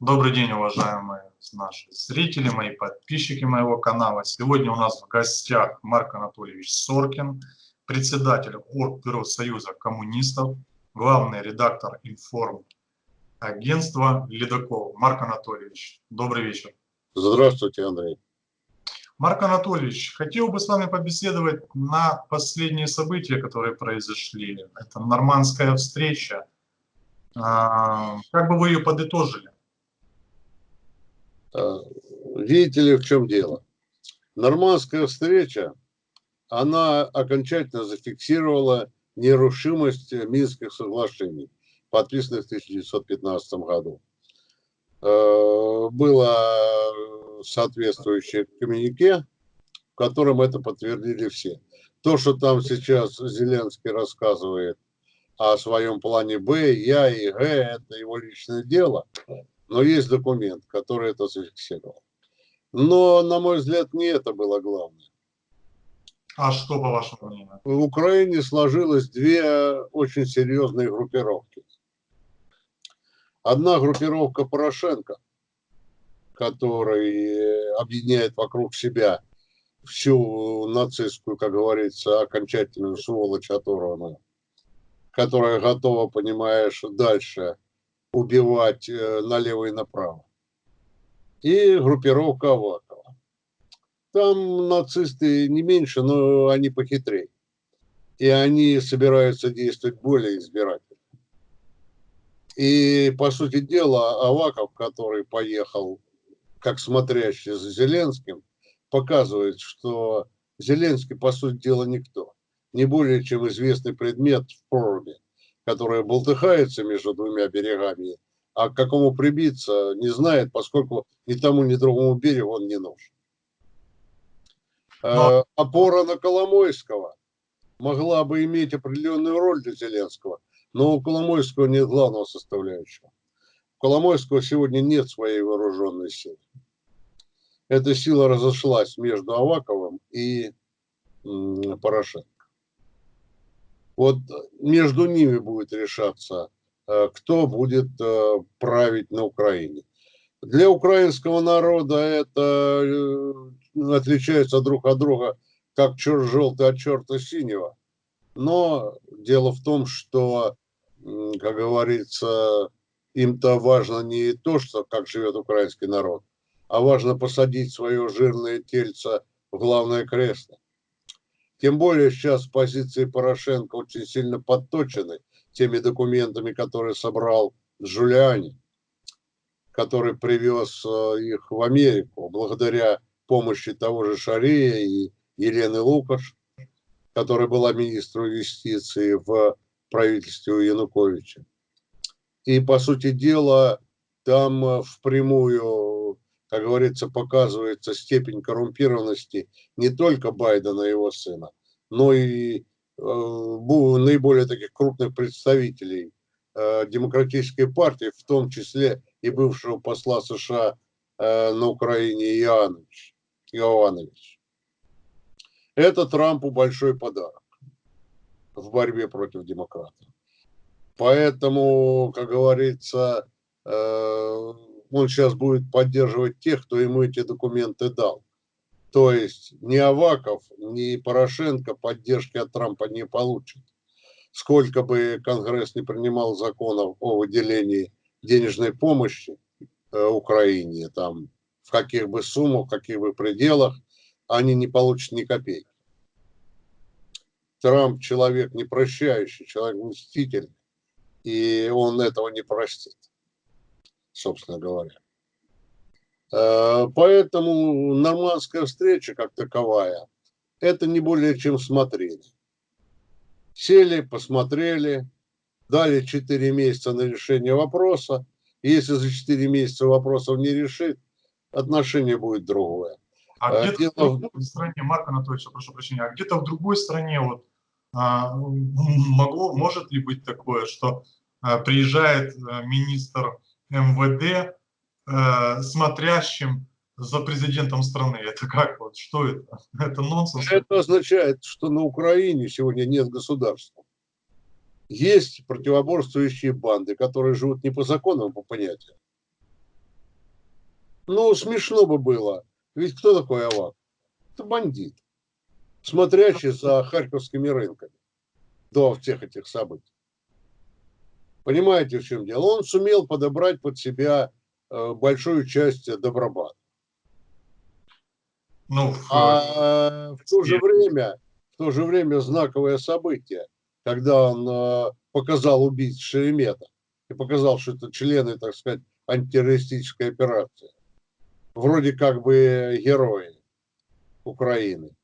Добрый день, уважаемые наши зрители, мои подписчики моего канала. Сегодня у нас в гостях Марк Анатольевич Соркин, председатель Оргбюро Союза коммунистов, главный редактор информ агентства Ледокол. Марк Анатольевич, добрый вечер. Здравствуйте, Андрей. Марк Анатольевич, хотел бы с вами побеседовать на последние события, которые произошли. Это нормандская встреча. А, как бы вы ее подытожили? А, видите ли, в чем дело? Нормандская встреча, она окончательно зафиксировала нерушимость Минских соглашений, подписанных в 1915 году. А, было соответствующее коммюнике, в котором это подтвердили все. То, что там сейчас Зеленский рассказывает о своем плане Б, Я и Г, это его личное дело но есть документ, который это зафиксировал. Но, на мой взгляд, не это было главное. А что, по вашему мнению? В Украине сложилось две очень серьезные группировки. Одна группировка Порошенко, который объединяет вокруг себя всю нацистскую, как говорится, окончательную сволочь оторванную, которая готова, понимаешь, дальше убивать э, налево и направо. И группировка Авакова. Там нацисты не меньше, но они похитрее. И они собираются действовать более избирательно. И, по сути дела, Аваков, который поехал как смотрящий за Зеленским, показывает, что Зеленский, по сути дела, никто. Не более чем известный предмет в проруби которая болтыхается между двумя берегами, а к какому прибиться не знает, поскольку ни тому, ни другому берегу он не нужен. Но... Э, опора на Коломойского могла бы иметь определенную роль для Зеленского, но у Коломойского нет главного составляющего. У Коломойского сегодня нет своей вооруженной силы. Эта сила разошлась между Аваковым и Порошенко. Вот между ними будет решаться, э, кто будет э, править на Украине. Для украинского народа это э, отличается друг от друга, как черт желтый от черта синего. Но дело в том, что, как говорится, им-то важно не то, что как живет украинский народ, а важно посадить свое жирное тельце в главное кресло. Тем более сейчас позиции Порошенко очень сильно подточены теми документами, которые собрал Джулиани, который привез э, их в Америку благодаря помощи того же Шария и Елены Лукаш, которая была министром юстиции в правительстве Януковича. И, по сути дела, там э, впрямую как говорится, показывается степень коррумпированности не только Байдена и его сына, но и э, наиболее таких крупных представителей э, демократической партии, в том числе и бывшего посла США э, на Украине Иоаннович. Иоаннович. Это Трампу большой подарок в борьбе против демократов. Поэтому, как говорится, э, он сейчас будет поддерживать тех, кто ему эти документы дал. То есть ни Аваков, ни Порошенко поддержки от Трампа не получат. Сколько бы Конгресс не принимал законов о выделении денежной помощи э, Украине, там, в каких бы суммах, в каких бы пределах, они не получат ни копейки. Трамп человек не прощающий, человек мститель, и он этого не простит собственно говоря. Э, поэтому нормандская встреча как таковая, это не более чем смотрели. Сели, посмотрели, дали 4 месяца на решение вопроса. Если за 4 месяца вопросов не решит, отношение будет другое. А э, где-то Дело... в другой стране, Марк Анатольевич, прошу прощения, а где-то в другой стране вот а, могло, может ли быть такое, что а, приезжает министр МВД э, смотрящим за президентом страны. Это как вот? Что это? Это нонсенс? Это означает, что на Украине сегодня нет государства. Есть противоборствующие банды, которые живут не по законам, а по понятиям. Ну, смешно бы было. Ведь кто такой Авак? Это бандит, смотрящий за харьковскими рынками до всех этих событий. Понимаете, в чем дело? Он сумел подобрать под себя э, большую часть Добробата. Ну, а в то же время, в то же время знаковое событие, когда он э, показал убийц Шеремета и показал, что это члены, так сказать, антитеррористической операции. Вроде как бы герои Украины,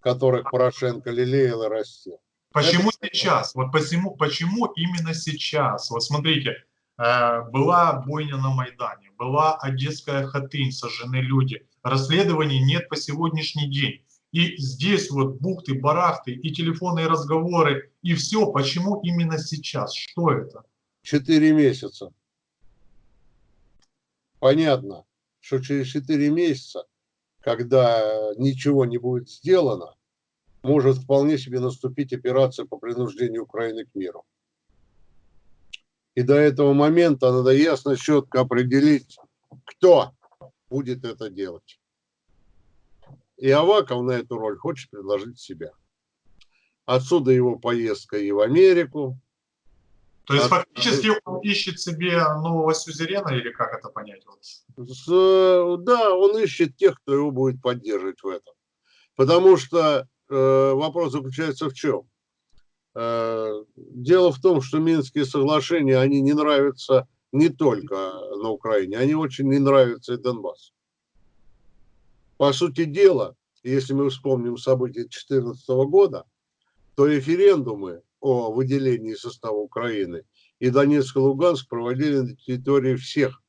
которых Порошенко лелеял и растил. Почему это... сейчас? Вот почему, почему именно сейчас? Вот смотрите, э, была бойня на Майдане, была Одесская хатынь, сожжены люди. Расследований нет по сегодняшний день. И здесь вот бухты, барахты, и телефонные разговоры, и все. Почему именно сейчас? Что это? Четыре месяца. Понятно, что через четыре месяца, когда ничего не будет сделано, может вполне себе наступить операция по принуждению Украины к миру. И до этого момента надо ясно, четко определить, кто будет это делать. И Аваков на эту роль хочет предложить себя. Отсюда его поездка и в Америку. То есть От... фактически он ищет себе нового сюзерена или как это понять? С, да, он ищет тех, кто его будет поддерживать в этом. Потому что вопрос заключается в чем? Э, дело в том, что Минские соглашения, они не нравятся не только на Украине, они очень не нравятся и Донбассу. По сути дела, если мы вспомним события 2014 года, то референдумы о выделении состава Украины и Донецк и Луганск проводили на территории всех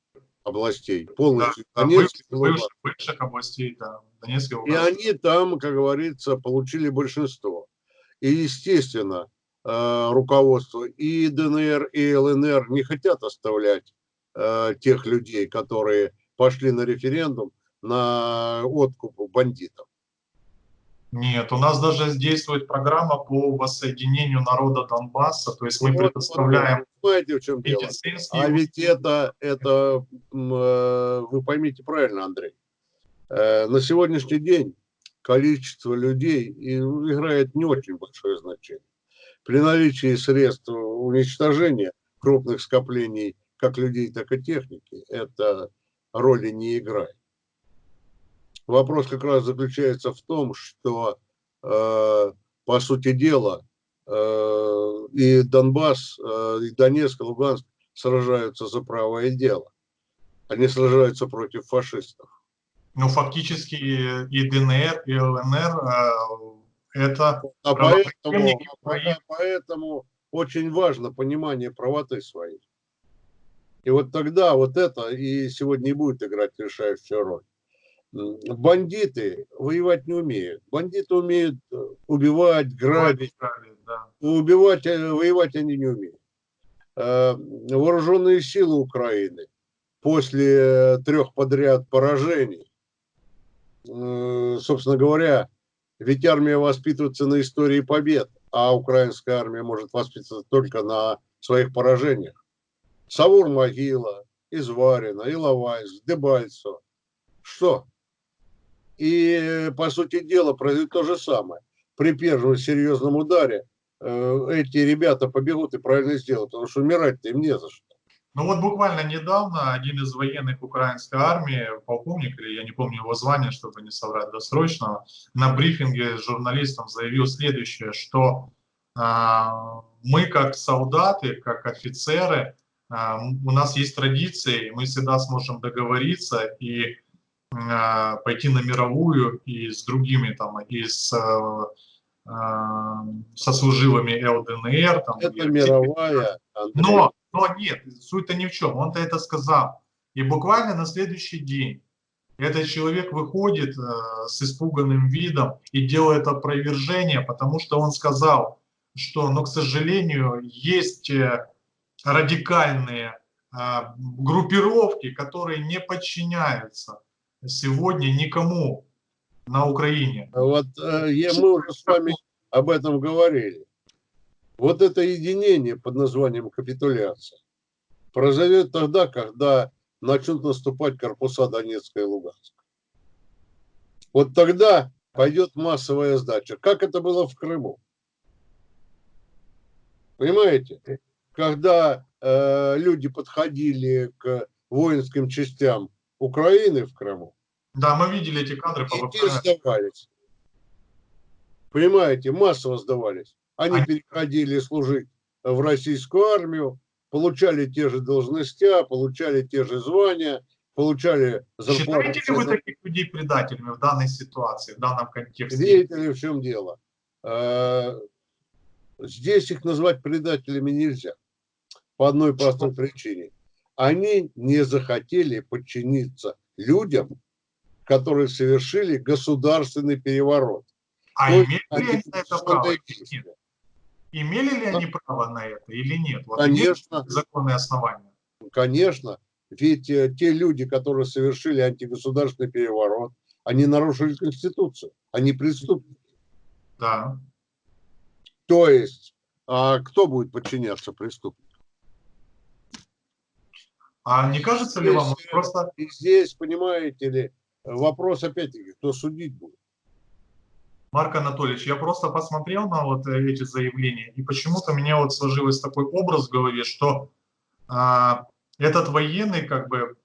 областей, полностью да, Донецк Луганск. Бывших областей, да, Донецк и они там, как говорится, получили большинство. И, естественно, э, руководство и ДНР, и ЛНР не хотят оставлять э, тех людей, которые пошли на референдум, на откуп бандитов? Нет, у нас даже действует программа по воссоединению народа Донбасса, то есть мы вот, предоставляем Понимаете, в чем дело? А ведь это, это, э, вы поймите правильно, Андрей, на сегодняшний день количество людей играет не очень большое значение. При наличии средств уничтожения крупных скоплений как людей, так и техники, это роли не играет. Вопрос как раз заключается в том, что, э, по сути дела, э, и Донбасс, э, и Донецк, и Луганск сражаются за правое дело. Они сражаются против фашистов. Ну, фактически и ДНР, и ЛНР это... А поэтому, поэтому очень важно понимание правоты своей. И вот тогда вот это и сегодня и будет играть решающую роль бандиты воевать не умеют. Бандиты умеют э, убивать, грабить. Да. Убивать, э, воевать они не умеют. Э, вооруженные силы Украины после трех подряд поражений, собственно говоря, ведь армия воспитывается на истории побед, а украинская армия может воспитываться только на своих поражениях. Савур-Могила, Изварина, Иловайск, Дебальцево. Что? И, по сути дела, произойдет то же самое. При первом серьезном ударе э, эти ребята побегут и правильно сделают, потому что умирать-то им не за что. Ну вот буквально недавно один из военных украинской армии, полковник, или я не помню его звание, чтобы не соврать досрочно, на брифинге с журналистом заявил следующее, что э, мы как солдаты, как офицеры, э, у нас есть традиции, мы всегда сможем договориться и а, пойти на мировую и с другими там, и с э, со служивыми ЛДНР. Там, это и, мировая. Но, но нет, суть-то ни в чем. Он-то это сказал. И буквально на следующий день этот человек выходит э, с испуганным видом и делает опровержение, потому что он сказал, что, но, к сожалению, есть э, радикальные э, группировки, которые не подчиняются сегодня никому на Украине. Вот э, мы уже с вами об этом говорили. Вот это единение под названием капитуляция произойдет тогда, когда начнут наступать корпуса Донецка и Луганска. Вот тогда пойдет массовая сдача. Как это было в Крыму? Понимаете? Когда э, люди подходили к воинским частям Украины в Крыму. Да, мы видели эти кадры. И сдавались. Понимаете, массово сдавались. Они переходили служить в российскую армию, получали те же должности, получали те же звания, получали зарплату. Считаете ли вы таких людей предателями в данной ситуации, в данном контексте? Видите ли, в чем дело? А, здесь их назвать предателями нельзя. По одной простой причине. Они не захотели подчиниться людям, которые совершили государственный переворот. А имели ли они на это право? Имели ли они право на это или нет? Вот Конечно. Законные основания. Конечно. Ведь э, те люди, которые совершили антигосударственный переворот, они нарушили Конституцию, они преступники. Да. То есть, а кто будет подчиняться преступнику? А не кажется ли здесь, вам просто... Здесь, понимаете ли, вопрос опять-таки, кто судить будет? Марк Анатольевич, я просто посмотрел на вот эти заявления, и почему-то у меня вот сложилось такой образ в голове, что а, этот военный как бы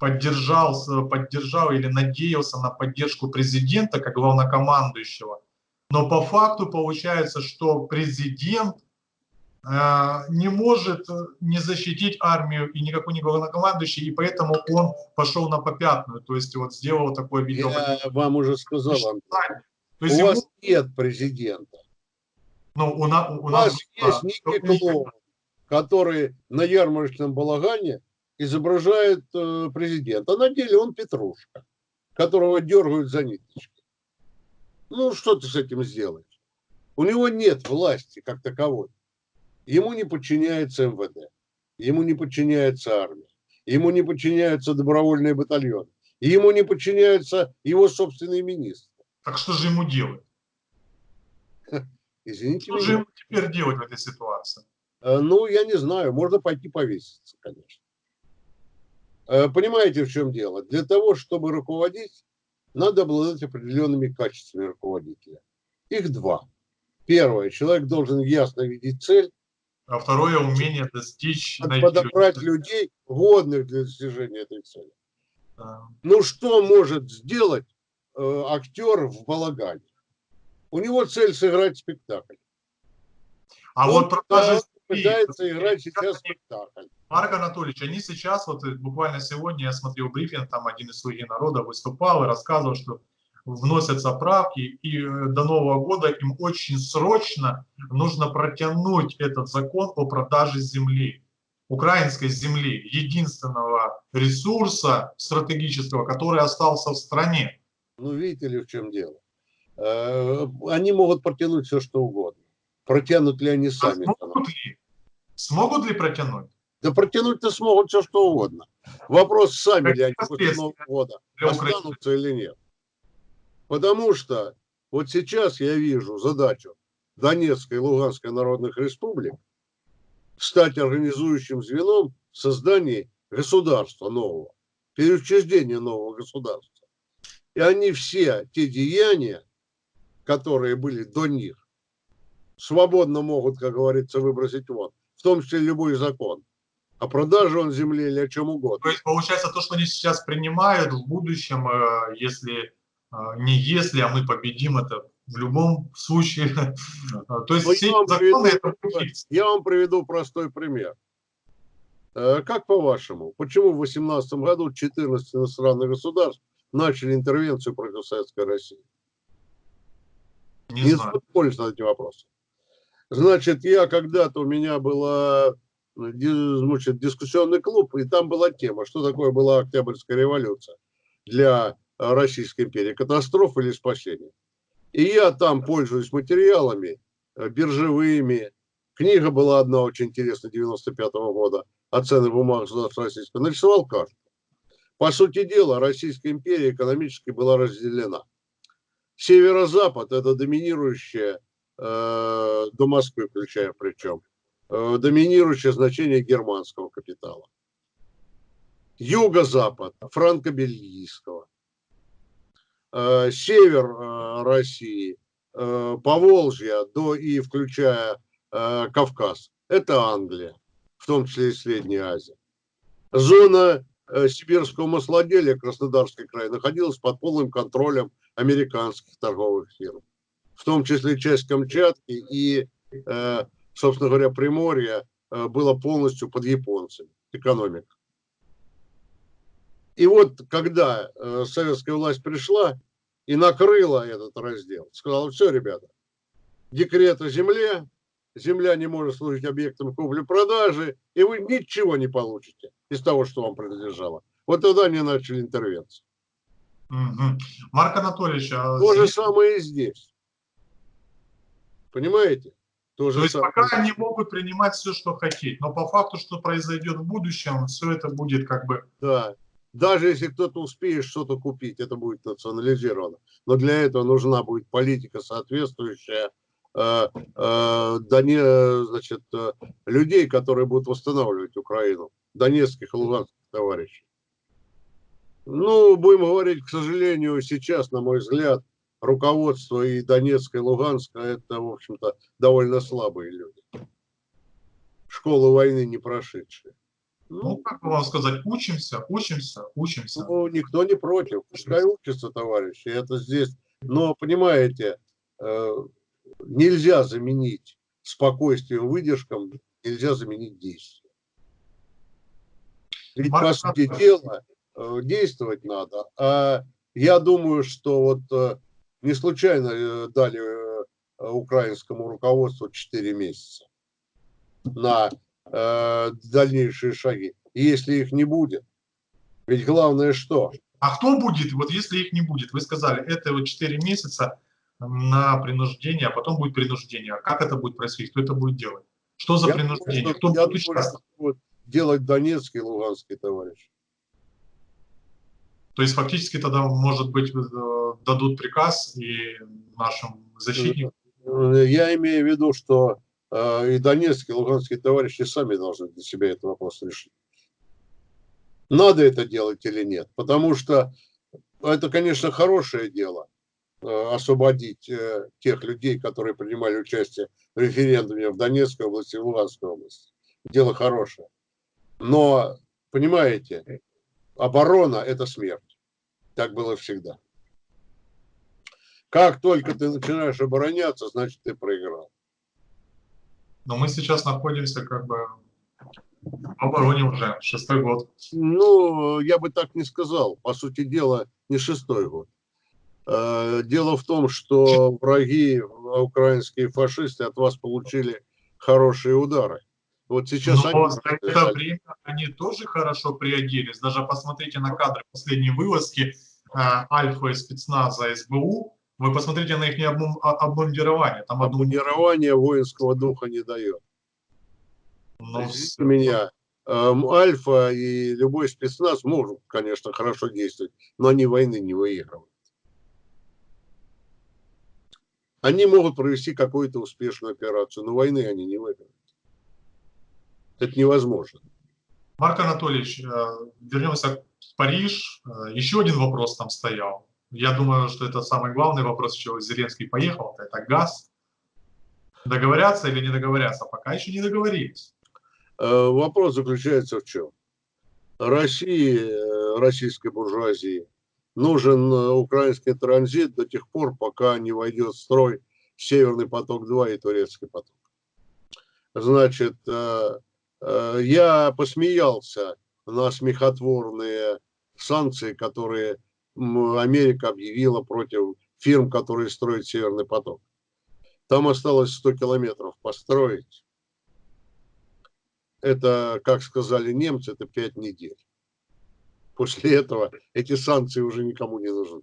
поддержал, поддержал или надеялся на поддержку президента как главнокомандующего. Но по факту получается, что президент Э, не может не защитить армию и никакой не главнокомандующий, и поэтому он пошел на попятную, то есть вот сделал такое видео. Я вам уже сказал, Антон, то есть у ему... вас нет президента. Ну, у, на, у, у нас есть некий клоун, который на ярмарочном балагане изображает э, президента, а на деле он Петрушка, которого дергают за ниточки. Ну, что ты с этим сделаешь? У него нет власти как таковой. Ему не подчиняется МВД, ему не подчиняется армия, ему не подчиняются добровольные батальоны, ему не подчиняются его собственные министры. Так что же ему делать? Извините что меня. же ему теперь делать в этой ситуации? Э, ну, я не знаю, можно пойти повеситься, конечно. Э, понимаете, в чем дело? Для того, чтобы руководить, надо обладать определенными качествами руководителя. Их два. Первое, человек должен ясно видеть цель, а второе умение достичь... Подобрать людей, годных для достижения этой цели. Да. Ну что может сделать э, актер в балагане? У него цель сыграть спектакль. А Он вот продажи пытается играть сейчас спектакль. Марк Анатольевич, они сейчас, вот э, буквально сегодня я смотрел брифинг, там один из слуги народа выступал и рассказывал, что вносятся правки, и э, до Нового года им очень срочно нужно протянуть этот закон о продаже земли, украинской земли, единственного ресурса стратегического, который остался в стране. Ну, видите ли, в чем дело? Э, они могут протянуть все, что угодно. Протянут ли они сами? А смогут, ли? смогут ли протянуть? Да протянуть-то смогут все, что угодно. Вопрос, сами ли они после Нового года останутся или нет. Потому что вот сейчас я вижу задачу Донецкой и Луганской народных республик стать организующим звеном в создании государства нового, переучреждения нового государства. И они все те деяния, которые были до них, свободно могут, как говорится, выбросить вон, в том числе любой закон о продаже он земли или о чем угодно. То есть получается то, что они сейчас принимают в будущем, э, если не если, а мы победим это в любом случае. А, то есть ну, все законы это Я вам приведу простой пример. Э, как по-вашему, почему в 2018 году 14 иностранных государств начали интервенцию против Советской России? Не, не знаю. на эти вопросы. Значит, я когда-то, у меня была значит, дискуссионный клуб, и там была тема, что такое была Октябрьская революция для Российской империи, катастрофа или спасение. И я там пользуюсь материалами э, биржевыми. Книга была одна очень интересная 95 -го года о ценных бумагах государства российского. Нарисовал карту. По сути дела, Российская империя экономически была разделена. Северо-запад – это доминирующее, э, до Москвы включая причем, э, доминирующее значение германского капитала. юго-запад франко-бельгийского, э, север э, России, э, Поволжья до и включая Кавказ, это Англия, в том числе и Средняя Азия. Зона сибирского маслоделия, Краснодарский край, находилась под полным контролем американских торговых фирм, в том числе часть Камчатки и, собственно говоря, Приморья было полностью под японцами, экономика. И вот когда э, советская власть пришла и накрыла этот раздел, сказала, все, ребята, декрет о земле, земля не может служить объектом купли-продажи, и вы ничего не получите из того, что вам принадлежало. Вот тогда они начали интервенцию. Угу. Марк Анатольевич, а то здесь... же самое и здесь. Понимаете? То, То есть самое. пока они могут принимать все, что хотеть, но по факту, что произойдет в будущем, все это будет как бы... Да, даже если кто-то успеет что-то купить, это будет национализировано. Но для этого нужна будет политика соответствующая э, э, Доне, значит, э, людей, которые будут восстанавливать Украину, донецких и луганских товарищей. Ну, будем говорить, к сожалению, сейчас, на мой взгляд, руководство и Донецка, и Луганска, это, в общем-то, довольно слабые люди. Школу войны не прошедшие. Ну, как вам сказать, учимся, учимся, учимся. Ну, никто не против. Пускай учатся, товарищи. Это здесь. Но, понимаете, э, нельзя заменить спокойствием, выдержком, нельзя заменить действие. Ведь, по сути дела, э, действовать надо. А я думаю, что вот э, не случайно дали украинскому руководству 4 месяца на э, дальнейшие шаги. Если их не будет, ведь главное что? А кто будет, вот если их не будет? Вы сказали, это вот 4 месяца на принуждение, а потом будет принуждение. А как это будет происходить? Кто это будет делать? Что за я принуждение? Думаю, кто я будет участвовать? Вот делать Донецкий и Луганский товарищ. То есть фактически тогда, может быть, э, дадут приказ и нашим защитникам? Я имею в виду, что и донецкие, и луганские товарищи сами должны для себя этот вопрос решить. Надо это делать или нет? Потому что это, конечно, хорошее дело а, освободить э, тех людей, которые принимали участие в референдуме в Донецкой области и в Луганской области. Дело хорошее. Но, понимаете, оборона – это смерть. Так было всегда. Как только ты начинаешь обороняться, значит, ты проиграл. Но мы сейчас находимся как бы в обороне уже, шестой год. Ну, я бы так не сказал. По сути дела, не шестой год. Э, дело в том, что враги, украинские фашисты от вас получили хорошие удары. Вот сейчас Но они... за это время они тоже хорошо приоделись. Даже посмотрите на кадры последней вылазки э, Альфа и спецназа СБУ вы посмотрите на их обмундирование. Там обмундирование воинского духа не дает. Ну, меня, эм, Альфа и любой спецназ могут, конечно, хорошо действовать, но они войны не выигрывают. Они могут провести какую-то успешную операцию, но войны они не выиграют. Это невозможно. Марк Анатольевич, э, вернемся в Париж. Э, еще один вопрос там стоял. Я думаю, что это самый главный вопрос, чего Зеленский поехал, это газ. Договорятся или не договорятся? Пока еще не договорились. Э, вопрос заключается в чем? России, э, российской буржуазии, нужен э, украинский транзит до тех пор, пока не войдет в строй Северный поток-2 и Турецкий поток. Значит, я посмеялся на смехотворные санкции, которые Америка объявила против фирм, которые строят Северный поток. Там осталось 100 километров построить. Это, как сказали немцы, это 5 недель. После этого эти санкции уже никому не нужны.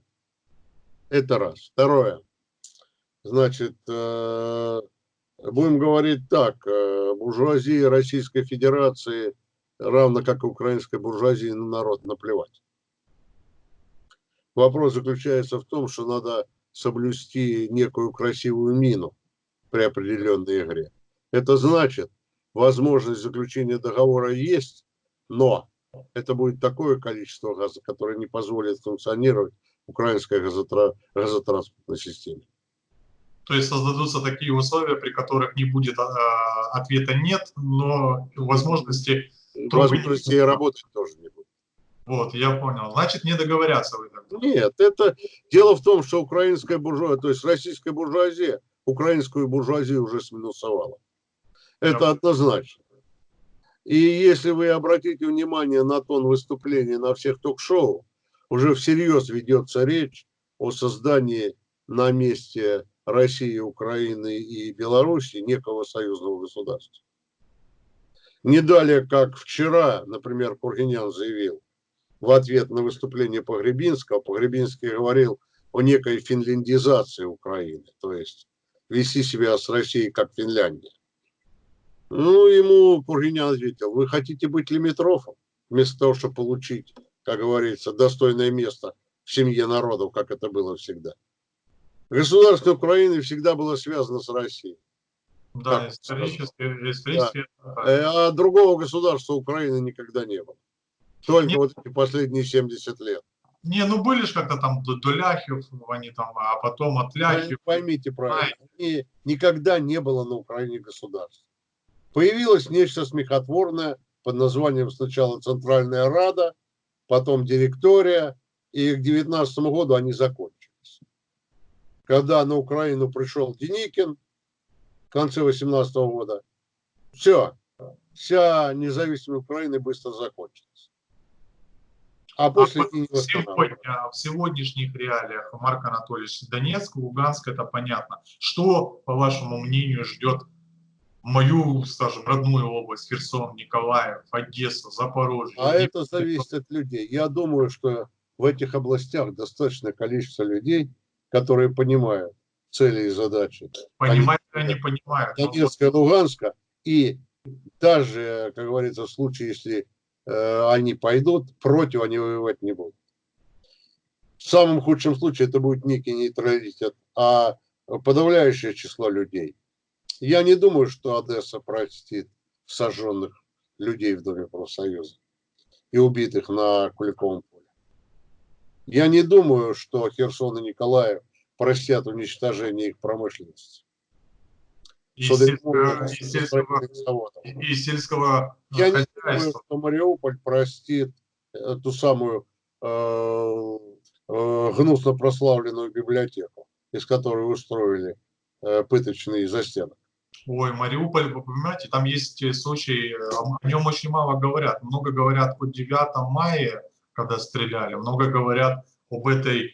Это раз. Второе. Значит, э, будем говорить так. Э, буржуазия Российской Федерации, равно как и украинской буржуазии, на народ наплевать. Вопрос заключается в том, что надо соблюсти некую красивую мину при определенной игре. Это значит, возможность заключения договора есть, но это будет такое количество газа, которое не позволит функционировать украинской газотра... газотранспортной системе. То есть создадутся такие условия, при которых не будет а, ответа нет, но возможности... Возможности работать тоже не будет. Вот, я понял. Значит, не договорятся вы тогда. Нет, это дело в том, что украинская буржуазия, то есть российская буржуазия, украинскую буржуазию уже сминусовала. Это однозначно. И если вы обратите внимание на тон выступления на всех ток-шоу, уже всерьез ведется речь о создании на месте России, Украины и Беларуси некого союзного государства. Не далее, как вчера, например, Кургинян заявил в ответ на выступление Погребинского, Погребинский говорил о некой финляндизации Украины, то есть вести себя с Россией как Финляндия. Ну, ему Кургинян ответил, вы хотите быть лимитрофом, вместо того, чтобы получить, как говорится, достойное место в семье народов, как это было всегда. Государство Украины всегда было связано с Россией. Да, исторически. исторически да. Э, а другого государства Украины никогда не было. Только Нет. вот эти последние 70 лет. Не, ну были же как-то там до Ляхев, они там, а потом от Ляхев. Поймите правильно, они, никогда не было на Украине государства. Появилось нечто смехотворное под названием сначала Центральная Рада, потом директория, и к 19 году они закончились когда на Украину пришел Деникин в конце 18 года, все, вся независимая Украина быстро закончилась. А после а не сегодня, в сегодняшних реалиях, Марк Анатольевич, Донецк, Луганск, это понятно. Что, по вашему мнению, ждет мою, скажем, родную область, Херсон, Николаев, Одессу, Запорожье? А это зависит от людей. Я думаю, что в этих областях достаточное количество людей, которые понимают цели и задачи. Понимают, они, они понимают. Донецка, Луганска. И даже, как говорится, в случае, если они пойдут, против они воевать не будут. В самом худшем случае это будет некий нейтралитет, а подавляющее число людей. Я не думаю, что Одесса простит сожженных людей в Доме профсоюза и убитых на Куликовом поле. Я не думаю, что Херсон и Николаев простят уничтожение их промышленности. И, сельского, сельского Я не думаю, что Мариуполь простит эту самую э, э, гнусно прославленную библиотеку, из которой устроили э, пыточные застенок. Ой, Мариуполь, вы понимаете, там есть случаи, о нем очень мало говорят. Много говорят о 9 мая, когда стреляли. Много говорят об этой э,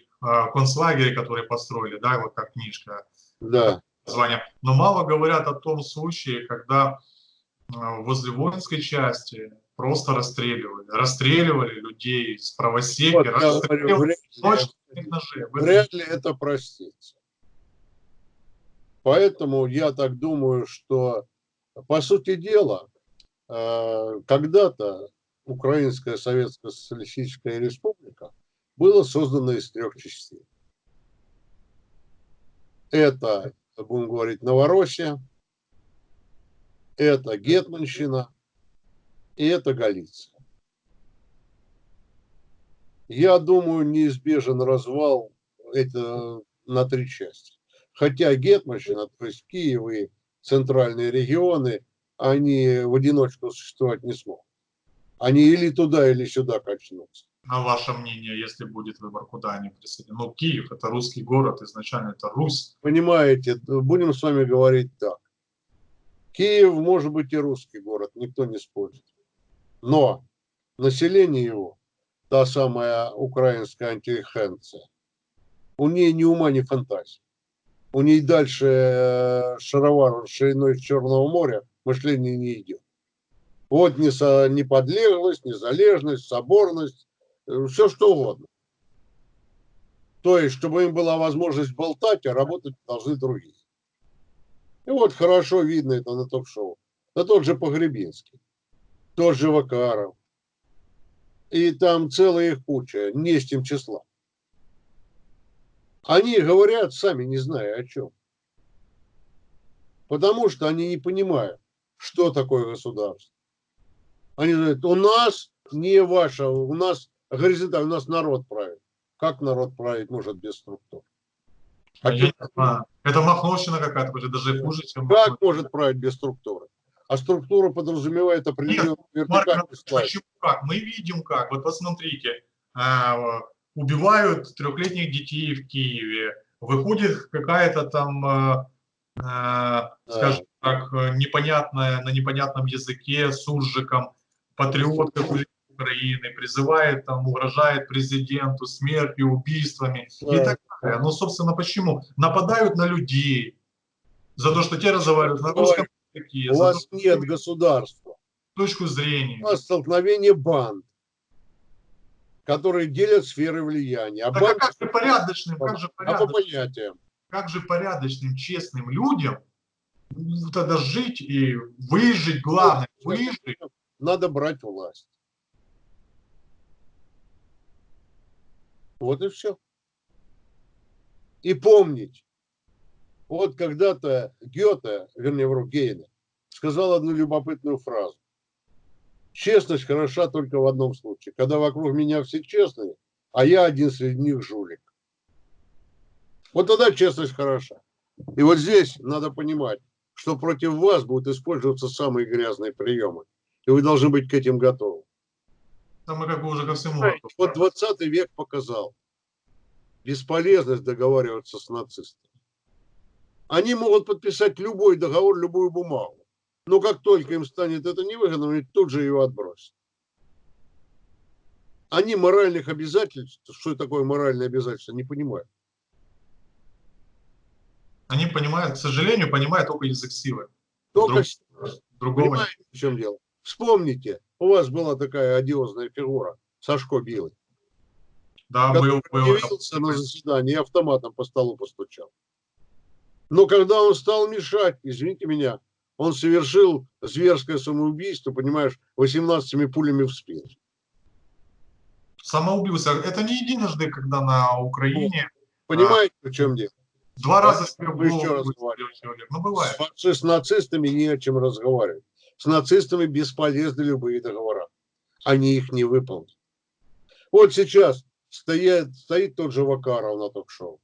концлагере, который построили, да, вот как книжка. Да. Название. Но мало говорят о том случае, когда э, возле воинской части просто расстреливали. Расстреливали людей с правосеки, вот, расстреливали вряд, ли, ножей. вряд ли это простится. Поэтому я так думаю, что, по сути дела, э, когда-то Украинская Советская Социалистическая Республика было создано из трех частей. Это, будем говорить, Новороссия, это Гетманщина и это Галиция. Я думаю, неизбежен развал это на три части. Хотя Гетманщина, то есть Киев и центральные регионы, они в одиночку существовать не смогут. Они или туда, или сюда качнутся. На ваше мнение, если будет выбор, куда они присоединятся? Ну, Киев – это русский город, изначально это Русь. Понимаете, будем с вами говорить так. Киев может быть и русский город, никто не спорит. Но население его, та самая украинская антиэхенция, у нее ни ума, ни фантазии. У нее дальше э, шаровар шириной Черного моря мышление не идет. Вот неподлеглость, незалежность, соборность, все что угодно. То есть, чтобы им была возможность болтать, а работать должны другие. И вот хорошо видно это на ток-шоу. Да тот же Погребинский, тот же Вакаров. И там целая их куча, не с тем числа. Они говорят, сами не зная о чем. Потому что они не понимают, что такое государство. Они говорят, у нас не ваша. У нас горизонтально, у нас народ правит. Как народ править может без структур? А я. Это махновщина какая-то, даже хуже, чем... Как может править без структуры? А структура подразумевает определенную вертикальную Почему как? Мы видим как. Вот посмотрите, а, убивают трехлетних детей в Киеве, выходит какая-то там, а, а, скажем так, непонятная, на непонятном языке с уржиком, патриот Украины, призывает, там, угрожает президенту смертью, убийствами да. и так далее. Ну, собственно, почему? Нападают на людей за то, что те разговаривают на русском языке. У вас то, нет государства. Точку зрения. У вас столкновение банд, которые делят сферы влияния. А, так, а как же порядочным, как же порядочным, а по понятиям? Как же порядочным, честным людям тогда жить и выжить, главное, выжить. Надо брать власть. Вот и все. И помнить, вот когда-то Гёте, вернее, вру, Гейна, сказал одну любопытную фразу. Честность хороша только в одном случае, когда вокруг меня все честные, а я один среди них жулик. Вот тогда честность хороша. И вот здесь надо понимать, что против вас будут использоваться самые грязные приемы. И вы должны быть к этим готовы. Там мы как бы уже ко всему. Вот 20 век показал бесполезность договариваться с нацистами. Они могут подписать любой договор, любую бумагу. Но как только им станет это невыгодно, они тут же ее отбросят. Они моральных обязательств, что такое моральное обязательство, не понимают. Они понимают, к сожалению, понимают только язык силы. Только Друг, другого. Понимаете, в чем дело? Вспомните, у вас была такая одиозная фигура, Сашко Билый. Да, был, был. Явился на заседание и автоматом по столу постучал. Но когда он стал мешать, извините меня, он совершил зверское самоубийство, понимаешь, 18 пулями в спину. Самоубился. Это не единожды, когда на Украине... Понимаете, а, в чем дело? Два раза себе еще раз человек. Ну, бывает. С, с нацистами не о чем разговаривать. С нацистами бесполезны любые договора. Они их не выполнят. Вот сейчас стоит, стоит тот же Вакаров на ток-шоу.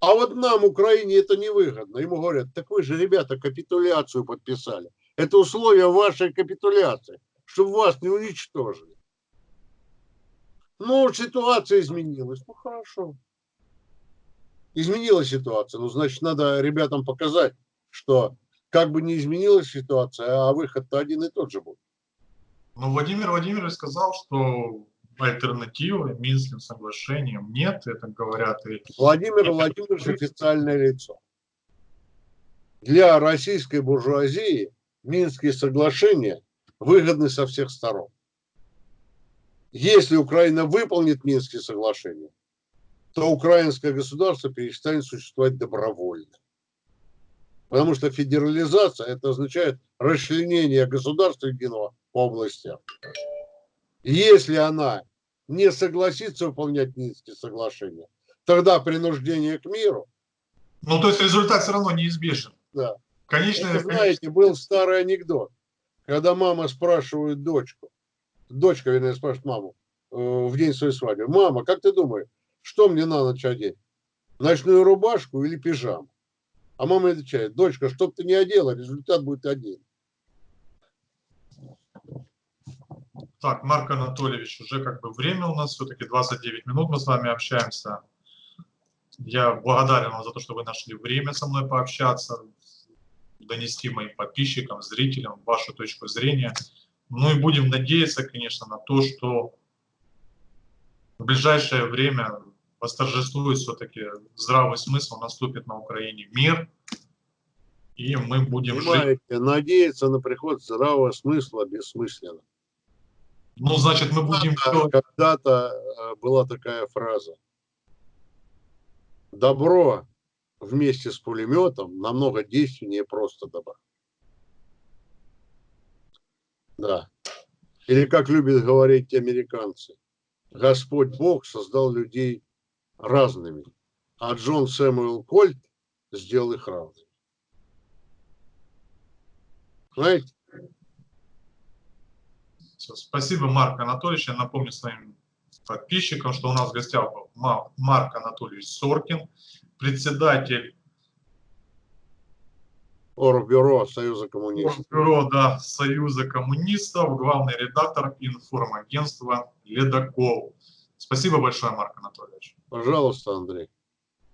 А вот нам, Украине, это невыгодно. Ему говорят, так вы же, ребята, капитуляцию подписали. Это условия вашей капитуляции, чтобы вас не уничтожили. Ну, ситуация изменилась. Ну, хорошо. Изменилась ситуация. Ну, значит, надо ребятам показать, что как бы не изменилась ситуация, а выход-то один и тот же будет. Ну, Владимир Владимирович сказал, что альтернативы Минским соглашениям нет, это говорят и... Владимир Владимирович официальное лицо. Для российской буржуазии Минские соглашения выгодны со всех сторон. Если Украина выполнит Минские соглашения, то украинское государство перестанет существовать добровольно. Потому что федерализация это означает расчленение государства единого по областям. Если она не согласится выполнять Минские соглашения, тогда принуждение к миру. Ну, то есть результат все равно неизбежен. Да. Конечно, Это, знаете, был старый анекдот, когда мама спрашивает дочку, дочка, вернее, спрашивает маму э, в день своей свадьбы, мама, как ты думаешь, что мне на ночь одеть? Ночную рубашку или пижаму? А мама отвечает, дочка, что бы ты не одела, результат будет один. Так, Марк Анатольевич, уже как бы время у нас все-таки 29 минут, мы с вами общаемся. Я благодарен вам за то, что вы нашли время со мной пообщаться, донести моим подписчикам, зрителям вашу точку зрения. Ну и будем надеяться, конечно, на то, что в ближайшее время восторжествует все-таки здравый смысл, наступит на Украине мир, и мы будем Понимаете, жить. надеяться на приход здравого смысла бессмысленно. Ну, значит, мы будем... Когда-то э, была такая фраза. Добро вместе с пулеметом намного действеннее просто добра. Да. Или как любят говорить американцы, Господь Бог создал людей разными, а Джон Сэмюэл Кольт сделал их равными. Знаете? Спасибо, Марк Анатольевич. Я напомню своим подписчикам, что у нас в гостях был Ма- Марк Анатольевич Соркин, председатель Оргбюро Союза коммунистов. бюро да, Союза коммунистов, главный редактор информагентства «Ледокол». Спасибо большое, Марк Анатольевич. Пожалуйста, Андрей.